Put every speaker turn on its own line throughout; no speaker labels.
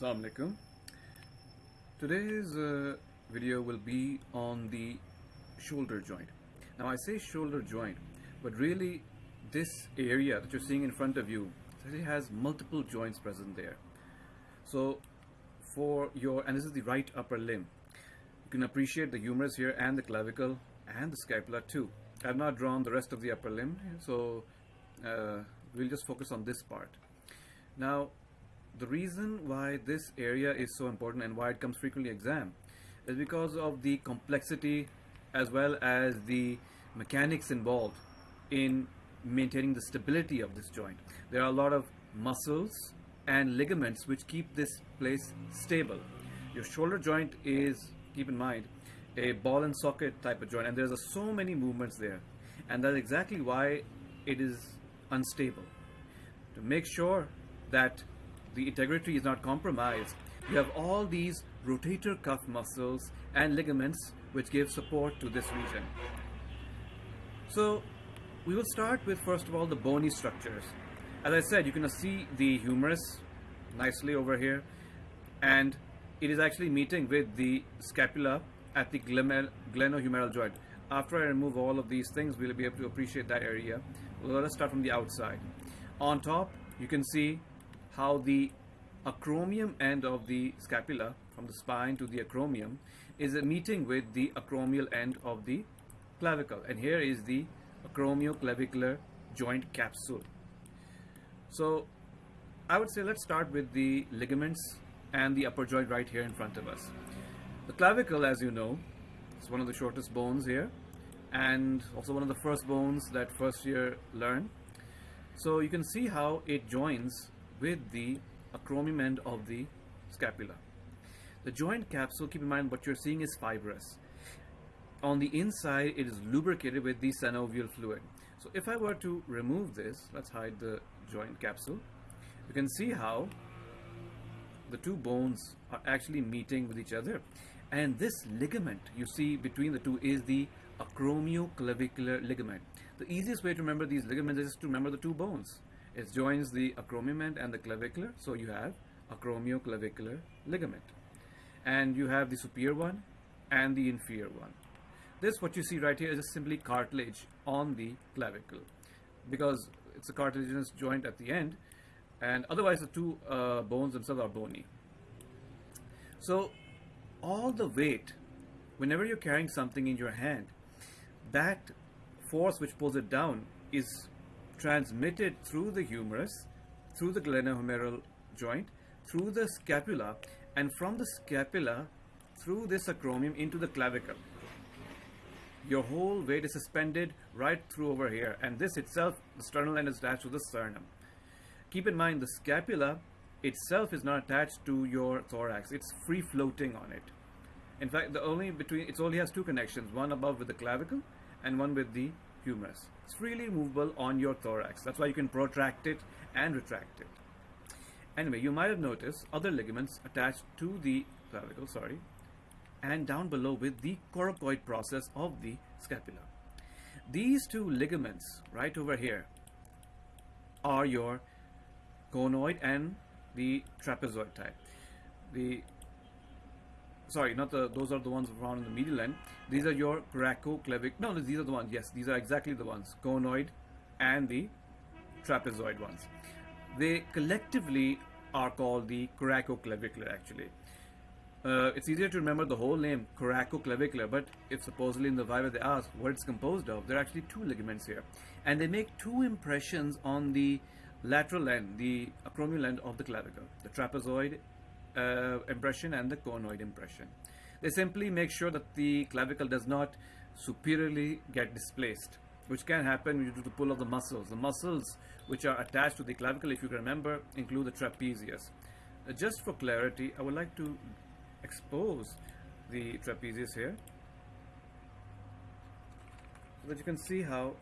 Assalamu alaikum. Today's uh, video will be on the shoulder joint. Now I say shoulder joint, but really this area that you're seeing in front of you actually has multiple joints present there. So for your, and this is the right upper limb, you can appreciate the humerus here and the clavicle and the scapula too. I've not drawn the rest of the upper limb, so uh, we'll just focus on this part. Now, the reason why this area is so important and why it comes frequently exam is because of the complexity as well as the mechanics involved in maintaining the stability of this joint. There are a lot of muscles and ligaments which keep this place stable. Your shoulder joint is, keep in mind, a ball and socket type of joint and there's a, so many movements there and that's exactly why it is unstable. To make sure that the integrity is not compromised, you have all these rotator cuff muscles and ligaments which give support to this region. So we will start with first of all the bony structures. As I said, you can see the humerus nicely over here and it is actually meeting with the scapula at the glenohumeral joint. After I remove all of these things, we'll be able to appreciate that area. Well, let us start from the outside. On top, you can see how the acromion end of the scapula, from the spine to the acromion, is meeting with the acromial end of the clavicle. And here is the acromioclavicular joint capsule. So I would say let's start with the ligaments and the upper joint right here in front of us. The clavicle, as you know, is one of the shortest bones here and also one of the first bones that first year learn. So you can see how it joins with the acromion end of the scapula. The joint capsule, keep in mind what you're seeing is fibrous. On the inside, it is lubricated with the synovial fluid. So if I were to remove this, let's hide the joint capsule, you can see how the two bones are actually meeting with each other and this ligament you see between the two is the acromioclavicular ligament. The easiest way to remember these ligaments is to remember the two bones. It joins the acromion and the clavicular, so you have acromioclavicular ligament. And you have the superior one and the inferior one. This, what you see right here, is just simply cartilage on the clavicle because it's a cartilaginous joint at the end, and otherwise the two uh, bones themselves are bony. So all the weight, whenever you're carrying something in your hand, that force which pulls it down is transmitted through the humerus, through the glenohumeral joint, through the scapula, and from the scapula through this acromion into the clavicle. Your whole weight is suspended right through over here, and this itself, the sternal end is attached to the sternum. Keep in mind the scapula itself is not attached to your thorax. It's free floating on it. In fact, the only between it only has two connections, one above with the clavicle and one with the humerus. It's freely movable on your thorax. That's why you can protract it and retract it. Anyway, you might have noticed other ligaments attached to the clavicle, sorry, and down below with the coracoid process of the scapula. These two ligaments right over here are your conoid and the trapezoid type. The sorry, not the those are the ones found in the medial end. These are your coracoclavic. No, these are the ones. Yes, these are exactly the ones. Conoid and the trapezoid ones. They collectively are called the coracoclavicular actually. Uh, it's easier to remember the whole name coracoclavicular, but if supposedly in the Viva they ask what it's composed of, there are actually two ligaments here, and they make two impressions on the lateral end, the acromial end of the clavicle, the trapezoid uh, impression and the conoid impression. They simply make sure that the clavicle does not superiorly get displaced, which can happen due to the pull of the muscles. The muscles which are attached to the clavicle, if you remember, include the trapezius. Uh, just for clarity, I would like to expose the trapezius here so that you can see how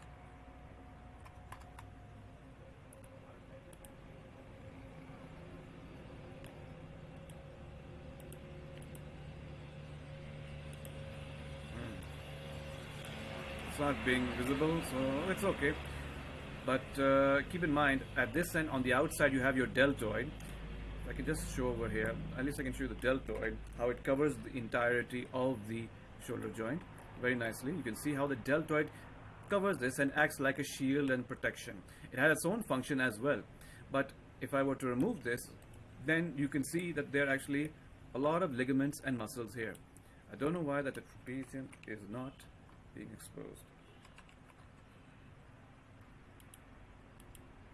it's not being visible so it's okay but uh, keep in mind at this end on the outside you have your deltoid I can just show over here, at least I can show you the deltoid, how it covers the entirety of the shoulder joint very nicely. You can see how the deltoid covers this and acts like a shield and protection. It has its own function as well. But if I were to remove this, then you can see that there are actually a lot of ligaments and muscles here. I don't know why that the trapezium is not being exposed.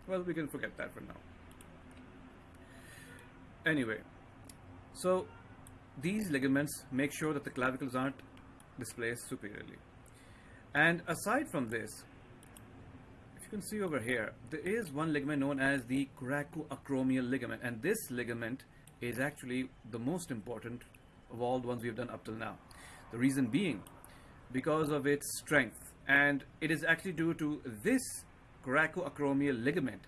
Well, we can forget that for now. Anyway, so these ligaments make sure that the clavicles aren't displaced superiorly. And aside from this, if you can see over here, there is one ligament known as the coracoacromial ligament. And this ligament is actually the most important of all the ones we've done up till now. The reason being, because of its strength. And it is actually due to this coracoacromial ligament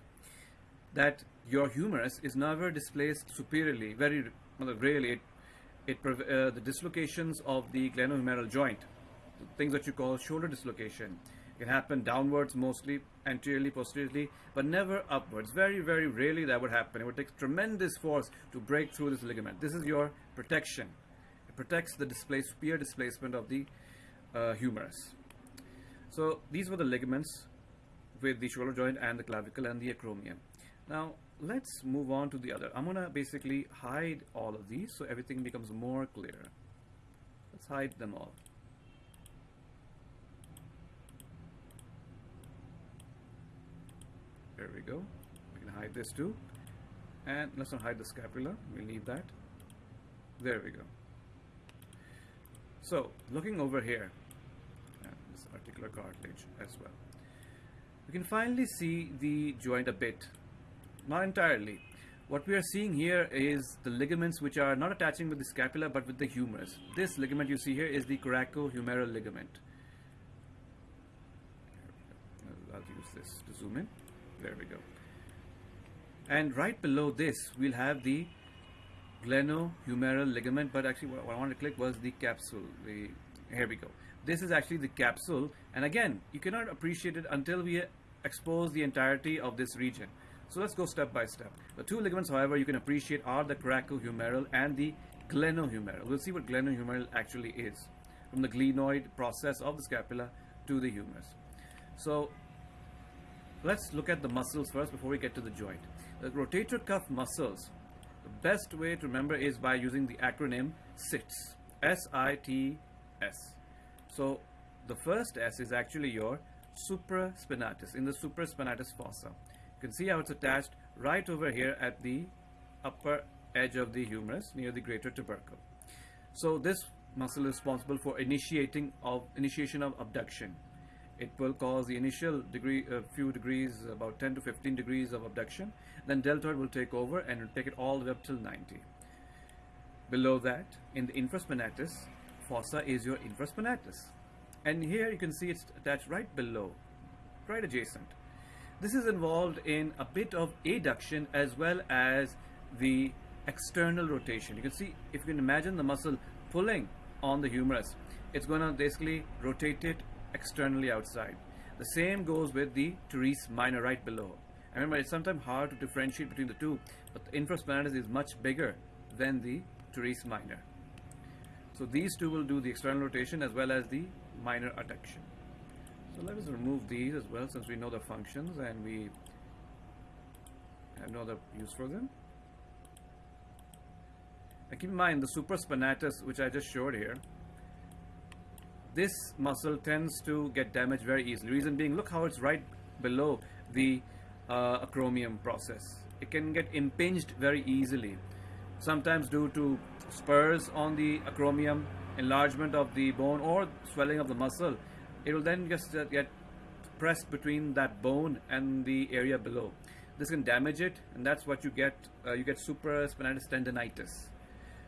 that your humerus is never displaced superiorly. Very rarely, it, it uh, the dislocations of the glenohumeral joint, things that you call shoulder dislocation, can happen downwards mostly, anteriorly, posteriorly, but never upwards. Very, very rarely that would happen. It would take tremendous force to break through this ligament. This is your protection. It protects the displaced, superior displacement of the uh, humerus. So these were the ligaments with the shoulder joint and the clavicle and the acromion. Now let's move on to the other. I'm gonna basically hide all of these so everything becomes more clear. Let's hide them all. There we go. We can hide this too. And let's not hide the scapula. We'll leave that. There we go. So, looking over here, this articular cartilage as well. We can finally see the joint a bit not entirely. What we are seeing here is the ligaments which are not attaching with the scapula but with the humerus. This ligament you see here is the coracohumeral ligament. I'll use this to zoom in. There we go. And right below this, we'll have the glenohumeral ligament, but actually what I wanted to click was the capsule. The, here we go. This is actually the capsule, and again, you cannot appreciate it until we expose the entirety of this region. So let's go step by step. The two ligaments, however, you can appreciate are the coracohumeral and the glenohumeral. We'll see what glenohumeral actually is from the glenoid process of the scapula to the humerus. So let's look at the muscles first before we get to the joint. The rotator cuff muscles, the best way to remember is by using the acronym SITS. S-I-T-S. So the first S is actually your supraspinatus, in the supraspinatus fossa. You can see how it's attached right over here at the upper edge of the humerus near the greater tubercle. So this muscle is responsible for initiating of initiation of abduction. It will cause the initial degree, a uh, few degrees, about 10 to 15 degrees of abduction. Then deltoid will take over and will take it all the way up till 90. Below that, in the infraspinatus, fossa is your infraspinatus. And here you can see it's attached right below, right adjacent. This is involved in a bit of adduction as well as the external rotation. You can see, if you can imagine the muscle pulling on the humerus, it's going to basically rotate it externally outside. The same goes with the teres minor right below. I remember it's sometimes hard to differentiate between the two, but the infraspinatus is much bigger than the teres minor. So these two will do the external rotation as well as the minor adduction. So let us remove these as well since we know the functions and we have no other use for them. And keep in mind the supraspinatus which I just showed here this muscle tends to get damaged very easily. Reason being, look how it's right below the uh, acromion process. It can get impinged very easily, sometimes due to spurs on the acromion, enlargement of the bone, or swelling of the muscle it will then just uh, get pressed between that bone and the area below. This can damage it, and that's what you get. Uh, you get supraspinatus tendonitis.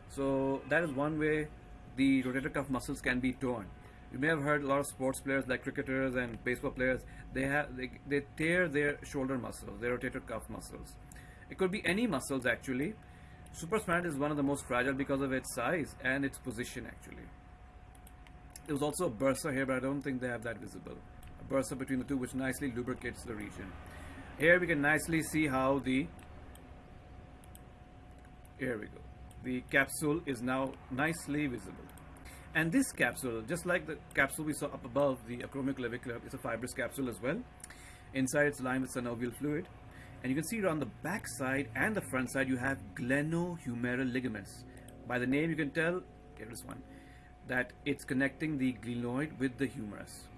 So that is one way the rotator cuff muscles can be torn. You may have heard a lot of sports players like cricketers and baseball players. They have they, they tear their shoulder muscles, their rotator cuff muscles. It could be any muscles actually. Supraspinatus is one of the most fragile because of its size and its position actually. There was also a bursa here, but I don't think they have that visible. A bursa between the two, which nicely lubricates the region. Here we can nicely see how the here we go the capsule is now nicely visible and this capsule just like the capsule we saw up above the acromioclavicular it's a fibrous capsule as well inside it's lined with synovial fluid and you can see on the back side and the front side you have glenohumeral ligaments by the name you can tell here is one that it's connecting the glenoid with the humerus.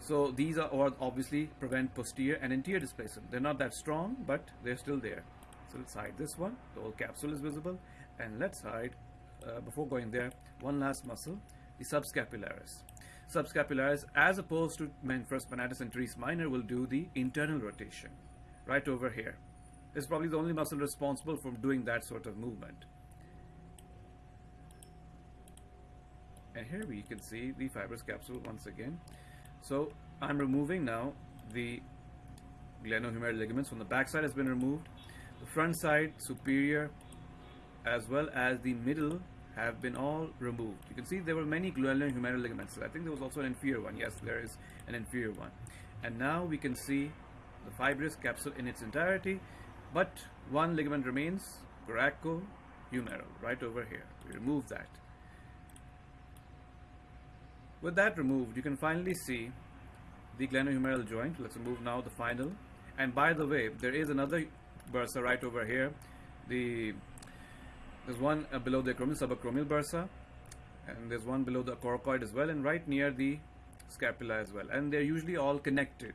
So these are obviously prevent posterior and anterior displacement. They're not that strong but they're still there. So let's hide this one. The whole capsule is visible. And let's hide uh, before going there one last muscle the subscapularis. Subscapularis as opposed to infraspinatus and teres minor will do the internal rotation right over here. It's probably the only muscle responsible for doing that sort of movement. And here we can see the fibrous capsule once again. So I'm removing now the glenohumeral ligaments from the back side has been removed. The front side, superior, as well as the middle have been all removed. You can see there were many glenohumeral ligaments. I think there was also an inferior one. Yes, there is an inferior one. And now we can see the fibrous capsule in its entirety, but one ligament remains, coracohumeral, right over here. We remove that. With that removed, you can finally see the glenohumeral joint. Let's remove now the final. And by the way, there is another bursa right over here. The there's one uh, below the acromial, subacromial bursa, and there's one below the coracoid as well, and right near the scapula as well. And they're usually all connected.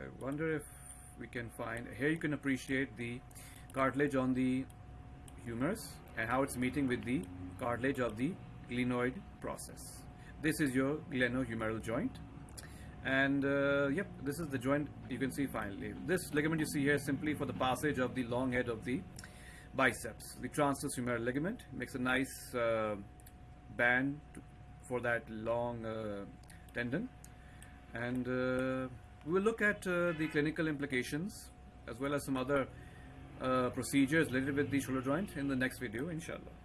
I wonder if we can find here you can appreciate the cartilage on the humerus and how it's meeting with the cartilage of the glenoid process. This is your glenohumeral joint and uh, yep this is the joint you can see finally. This ligament you see here simply for the passage of the long head of the biceps. The transverse humeral ligament makes a nice uh, band to, for that long uh, tendon and uh, we will look at uh, the clinical implications as well as some other uh, procedures related with the shoulder joint in the next video inshallah